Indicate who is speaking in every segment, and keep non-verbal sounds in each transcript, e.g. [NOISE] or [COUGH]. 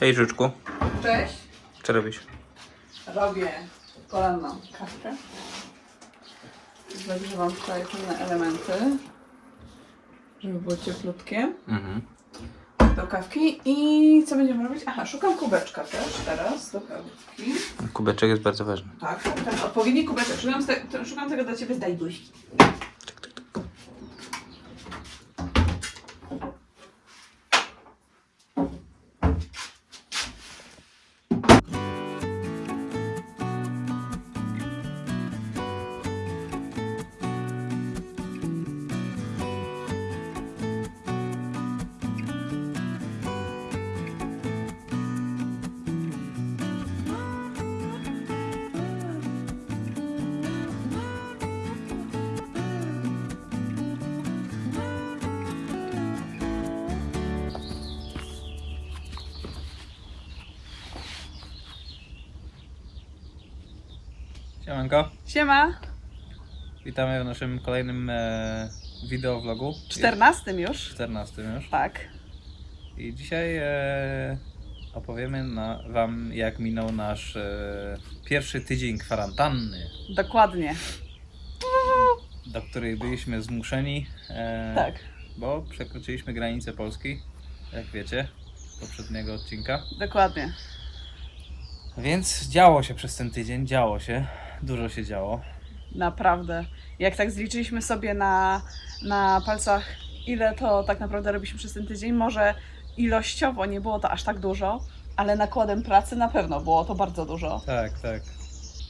Speaker 1: Hej Życzku,
Speaker 2: Cześć.
Speaker 1: co robisz?
Speaker 2: Robię poranną kawkę. Zagrzewam tutaj pewne elementy, żeby było cieplutkie
Speaker 1: Mhm.
Speaker 2: do kawki. I co będziemy robić? Aha, szukam kubeczka też teraz do kawki.
Speaker 1: Kubeczek jest bardzo ważny.
Speaker 2: Tak, ten odpowiedni kubeczek. Szukam, te, szukam tego dla Ciebie z Dajduś.
Speaker 1: Siemanko,
Speaker 2: Siema.
Speaker 1: witamy w naszym kolejnym e, wideovlogu.
Speaker 2: 14 już.
Speaker 1: 14 już.
Speaker 2: Tak.
Speaker 1: I dzisiaj e, opowiemy na, Wam, jak minął nasz e, pierwszy tydzień kwarantanny,
Speaker 2: Dokładnie.
Speaker 1: do której byliśmy zmuszeni, e,
Speaker 2: Tak.
Speaker 1: bo przekroczyliśmy granicę Polski, jak wiecie, z poprzedniego odcinka.
Speaker 2: Dokładnie.
Speaker 1: Więc działo się przez ten tydzień, działo się, dużo się działo.
Speaker 2: Naprawdę. Jak tak zliczyliśmy sobie na, na palcach, ile to tak naprawdę robiliśmy przez ten tydzień, może ilościowo nie było to aż tak dużo, ale nakładem pracy na pewno było to bardzo dużo.
Speaker 1: Tak, tak.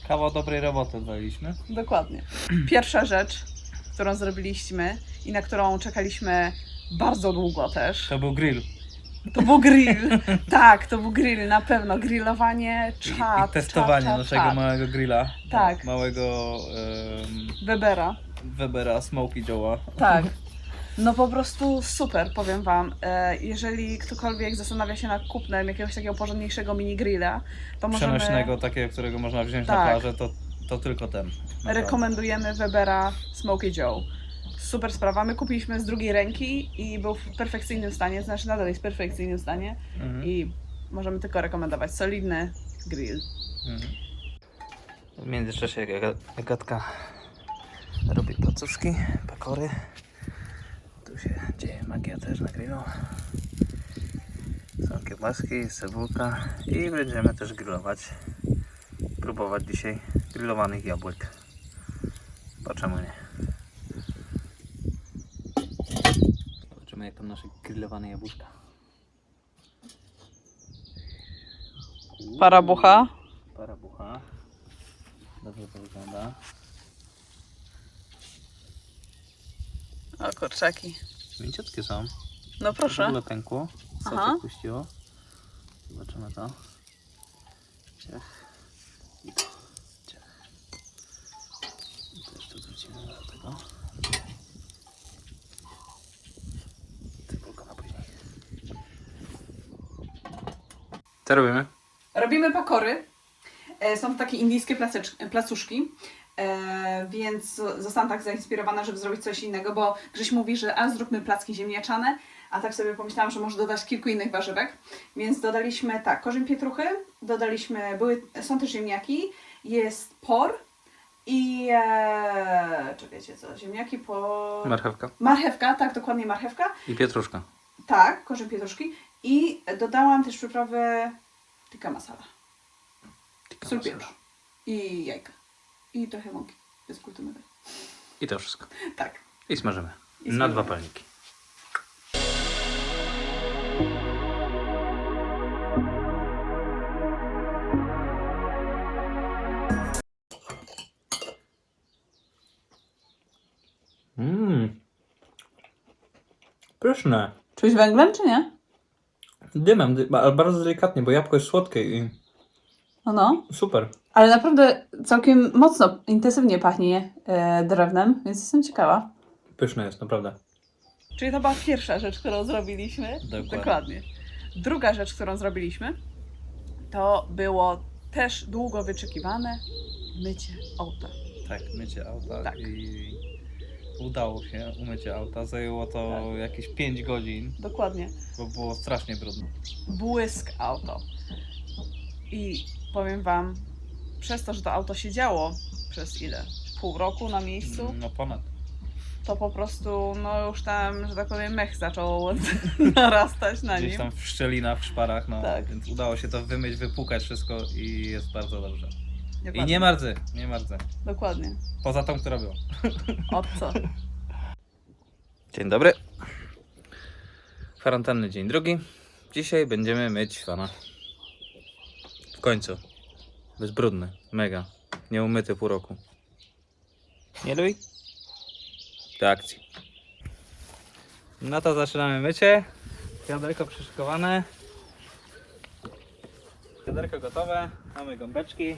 Speaker 1: Kawał dobrej roboty odwaliliśmy.
Speaker 2: Dokładnie. Pierwsza rzecz, którą zrobiliśmy i na którą czekaliśmy bardzo długo też,
Speaker 1: To był grill.
Speaker 2: To był grill. [LAUGHS] tak, to był grill, na pewno. Grillowanie,
Speaker 1: I,
Speaker 2: czat,
Speaker 1: i testowanie
Speaker 2: czat, czat,
Speaker 1: naszego
Speaker 2: czat.
Speaker 1: małego grilla.
Speaker 2: Tak.
Speaker 1: Małego em,
Speaker 2: Webera.
Speaker 1: Webera Smoky Joe'a.
Speaker 2: Tak. [LAUGHS] No po prostu super, powiem Wam. E, Jeżeli ktokolwiek zastanawia się nad kupnem jakiegoś takiego porządniejszego mini grilla, to możemy...
Speaker 1: Przenośnego, takiego, którego można wziąć na
Speaker 2: Tak.
Speaker 1: plażę, to, to tylko ten. Naprawdę.
Speaker 2: Rekomendujemy Webera Smoky Joe. Super sprawa. My kupiliśmy z drugiej ręki i był w perfekcyjnym stanie, znaczy nadal jest w perfekcyjnym stanie
Speaker 1: Mhm.
Speaker 2: i możemy tylko rekomendować. Solidny grill.
Speaker 1: Mhm. W międzyczasie Aga- Agatka robi placuszki, pakory. Tu się dzieje magia też na grillu. Są kiełbaski, cebulka i będziemy też grillować. Próbować dzisiaj grillowanych jabłek. Zobaczymy nie. Tam nasze grillowane jabłuszka.
Speaker 2: Parabucha.
Speaker 1: Parabucha. Dobrze to wygląda.
Speaker 2: O kurczaki.
Speaker 1: Mięciutkie są.
Speaker 2: No
Speaker 1: W
Speaker 2: proszę.
Speaker 1: ogóle pękło.
Speaker 2: Aha.
Speaker 1: Soczek puściło. Zobaczymy to. Ciach. I to. Ciach. I też to wrzucimy do tego. Cebulka na później. Co robimy?
Speaker 2: Robimy pakory. E, Są to takie indyjskie placuszki. E, więc zostałam tak zainspirowana, żeby zrobić coś innego, bo Grześ mówi, że a zróbmy placki ziemniaczane, a tak sobie pomyślałam, że może dodać kilku innych warzywek. Więc dodaliśmy tak, korzeń pietruchy, dodaliśmy, były, są też ziemniaki, jest por i e, czekajcie co, ziemniaki, por...
Speaker 1: Marchewka
Speaker 2: marchewka, tak, dokładnie marchewka.
Speaker 1: i pietruszka.
Speaker 2: Tak, korzeń pietruszki i dodałam też przyprawę tikka masala.
Speaker 1: Tikka
Speaker 2: Sól,
Speaker 1: masala.
Speaker 2: pieprz i jajka. I trochę mąki bezglutenowej.
Speaker 1: I to wszystko.
Speaker 2: Tak.
Speaker 1: I smażymy.
Speaker 2: I
Speaker 1: Na
Speaker 2: smażymy.
Speaker 1: dwa palniki. Mmm. Pyszne.
Speaker 2: Czuć węglem, czy nie?
Speaker 1: Dymem, dy- ale bardzo delikatnie, bo jabłko jest słodkie i
Speaker 2: No, no.
Speaker 1: super.
Speaker 2: Ale naprawdę całkiem mocno, intensywnie pachnie e, drewnem, więc jestem ciekawa.
Speaker 1: Pyszne jest, naprawdę.
Speaker 2: Czyli to była pierwsza rzecz, którą zrobiliśmy.
Speaker 1: Dokładnie.
Speaker 2: Druga rzecz, którą zrobiliśmy, to było też długo wyczekiwane mycie auta.
Speaker 1: Tak, mycie auta
Speaker 2: Tak.
Speaker 1: i udało się umycie auta. Zajęło to
Speaker 2: Tak.
Speaker 1: jakieś 5 godzin,
Speaker 2: Dokładnie.
Speaker 1: bo było strasznie brudno.
Speaker 2: Błysk auto. I powiem Wam, przez to, że to auto siedziało przez ile? Pół roku na miejscu,
Speaker 1: No ponad.
Speaker 2: to po prostu, no już tam, że tak powiem, mech zaczął [LAUGHS] narastać na
Speaker 1: Gdzieś
Speaker 2: nim.
Speaker 1: tam w szczelinach, w szparach, no.
Speaker 2: Tak.
Speaker 1: Więc udało się to wymyć, wypłukać wszystko i jest bardzo dobrze. I nie mardzę, nie mardzę.
Speaker 2: Dokładnie.
Speaker 1: Poza tą, która była.
Speaker 2: Od co?
Speaker 1: Dzień dobry. Kwarantanny dzień drugi. Dzisiaj będziemy myć fana. W końcu. Bezbrudny. Mega. Nieumyty pół roku. Nie luj? Do akcji. No to zaczynamy mycie. Wiaderko przyszykowane. Wiaderko gotowe. Mamy gąbeczki.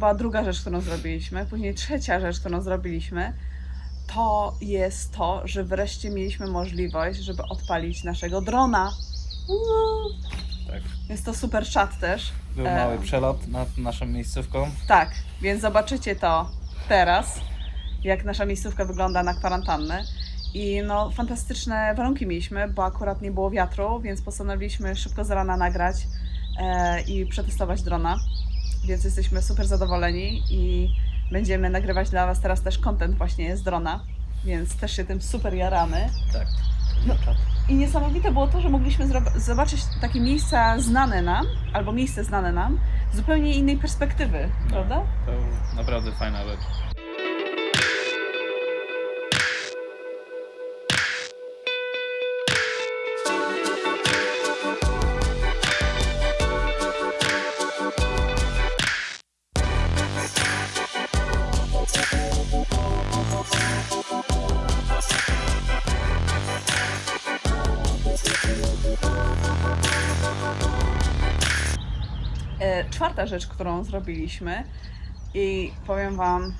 Speaker 2: była druga rzecz, którą zrobiliśmy. Później trzecia rzecz, którą zrobiliśmy, to jest to, że wreszcie mieliśmy możliwość, żeby odpalić naszego drona. Uuu.
Speaker 1: Tak.
Speaker 2: Jest to super czat też.
Speaker 1: Był
Speaker 2: E,
Speaker 1: mały przelot nad naszą miejscówką.
Speaker 2: Tak, więc zobaczycie to teraz, jak nasza miejscówka wygląda na kwarantannę. I no, fantastyczne warunki mieliśmy, bo akurat nie było wiatru, więc postanowiliśmy szybko z rana nagrać e, i przetestować drona. Więc jesteśmy super zadowoleni i będziemy nagrywać dla Was teraz też content właśnie z drona, więc też się tym super jaramy.
Speaker 1: Tak.
Speaker 2: No. I niesamowite było to, że mogliśmy zobaczyć takie miejsca znane nam, albo miejsce znane nam, z zupełnie innej perspektywy,
Speaker 1: No,
Speaker 2: prawda?
Speaker 1: To naprawdę fajna rzecz.
Speaker 2: Czwarta rzecz, którą zrobiliśmy i powiem Wam,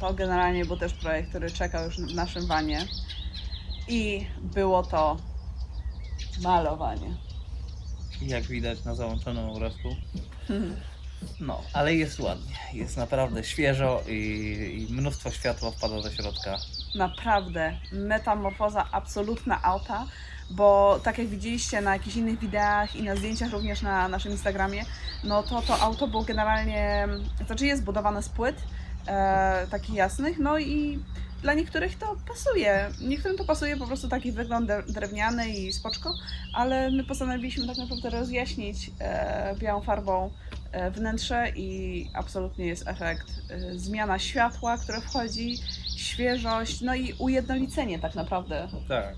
Speaker 2: to generalnie był też projekt, który czekał już w naszym wanie i było to malowanie.
Speaker 1: Jak widać na załączonym obrazku. No, ale jest ładnie. Jest naprawdę świeżo i, i mnóstwo światła wpada do środka.
Speaker 2: Naprawdę metamorfoza absolutna auta, bo tak jak widzieliście na jakichś innych wideach i na zdjęciach również na naszym Instagramie, no to to auto było generalnie, znaczy jest budowane z płyt e, takich jasnych, no i dla niektórych to pasuje. Niektórym to pasuje po prostu taki wygląd dre- drewniany i spoczko, ale my postanowiliśmy tak naprawdę rozjaśnić e, białą farbą e, wnętrze i absolutnie jest efekt. E, zmiana światła, które wchodzi, świeżość, no i ujednolicenie tak naprawdę.
Speaker 1: Tak.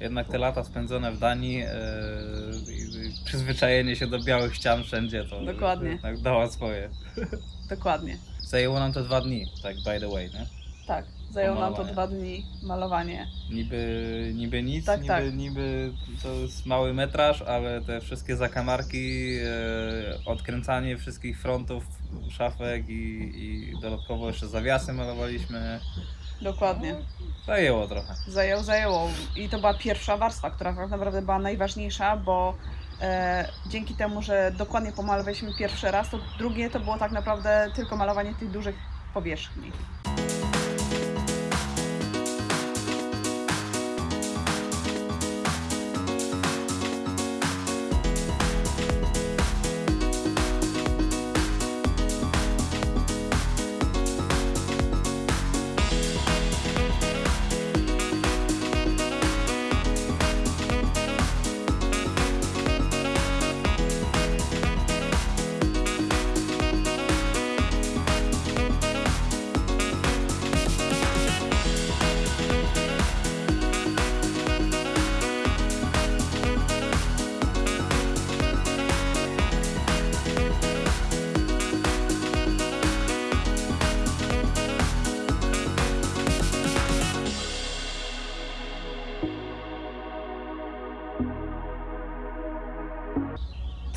Speaker 1: Jednak te lata spędzone w Danii, i- i przyzwyczajenie się do białych ścian wszędzie, to
Speaker 2: Dokładnie.
Speaker 1: jednak dała swoje.
Speaker 2: Dokładnie.
Speaker 1: Zajęło nam to dwa dni, tak by the way, nie?
Speaker 2: Tak. Zajęło nam to dwa dni malowanie.
Speaker 1: Niby, niby nic,
Speaker 2: Tak,
Speaker 1: niby,
Speaker 2: tak.
Speaker 1: niby to jest mały metraż, ale te wszystkie zakamarki, e, odkręcanie wszystkich frontów szafek i, i dodatkowo jeszcze zawiasy malowaliśmy.
Speaker 2: Dokładnie.
Speaker 1: Zajęło trochę.
Speaker 2: Zajęło, zajęło. I to była pierwsza warstwa, która tak naprawdę była najważniejsza, bo e, dzięki temu, że dokładnie pomalowaliśmy pierwszy raz, to drugie to było tak naprawdę tylko malowanie tych dużych powierzchni.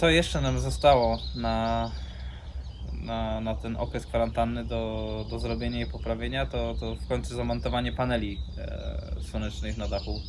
Speaker 1: Co jeszcze nam zostało na, na, na ten okres kwarantanny do, do zrobienia i poprawienia, to, to w końcu zamontowanie paneli e, słonecznych na dachu.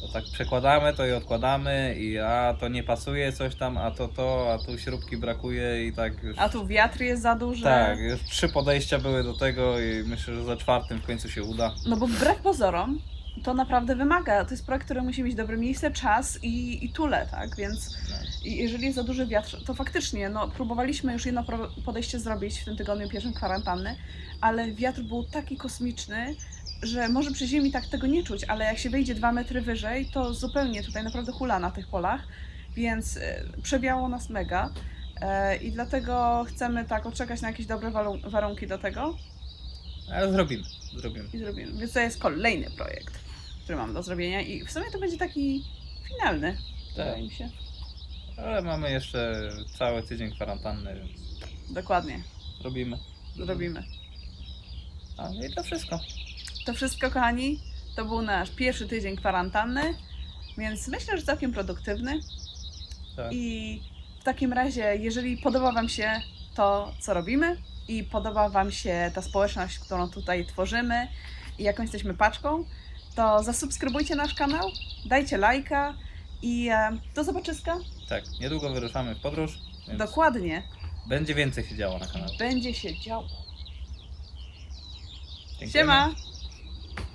Speaker 1: To tak przekładamy to i odkładamy i a to nie pasuje coś tam, a to to, a tu śrubki brakuje i tak już...
Speaker 2: A tu wiatr jest za duży.
Speaker 1: Tak, już trzy podejścia były do tego i myślę, że za czwartym w końcu się uda.
Speaker 2: No bo wbrew pozorom, to naprawdę wymaga. To jest projekt, który musi mieć dobre miejsce, czas i, i tule, tak? Więc
Speaker 1: No.
Speaker 2: i jeżeli jest za duży wiatr, to faktycznie, no próbowaliśmy już jedno podejście zrobić w tym tygodniu pierwszym kwarantanny, ale wiatr był taki kosmiczny, że może przy ziemi tak tego nie czuć, ale jak się wejdzie dwa metry wyżej, to zupełnie tutaj naprawdę hula na tych polach, więc e, przewiało nas mega. E, I dlatego chcemy tak odczekać na jakieś dobre warunki do tego
Speaker 1: Ale zrobimy, zrobimy.
Speaker 2: i zrobimy. Więc to jest kolejny projekt, który mam do zrobienia i w sumie to będzie taki finalny,
Speaker 1: Tak.
Speaker 2: wydaje mi się.
Speaker 1: Ale mamy jeszcze cały tydzień kwarantanny, więc
Speaker 2: Dokładnie,
Speaker 1: robimy.
Speaker 2: zrobimy.
Speaker 1: A no i to wszystko.
Speaker 2: To wszystko, kochani, to był nasz pierwszy tydzień kwarantanny, więc myślę, że całkiem produktywny.
Speaker 1: Tak.
Speaker 2: I w takim razie, jeżeli podoba Wam się to, co robimy i podoba Wam się ta społeczność, którą tutaj tworzymy i jaką jesteśmy paczką, to zasubskrybujcie nasz kanał, dajcie lajka i e, do zobaczyska.
Speaker 1: Tak, niedługo wyruszamy w podróż, więc
Speaker 2: Dokładnie.
Speaker 1: będzie więcej się działo na kanale.
Speaker 2: Będzie się działo.
Speaker 1: Dziękujemy.
Speaker 2: Siema!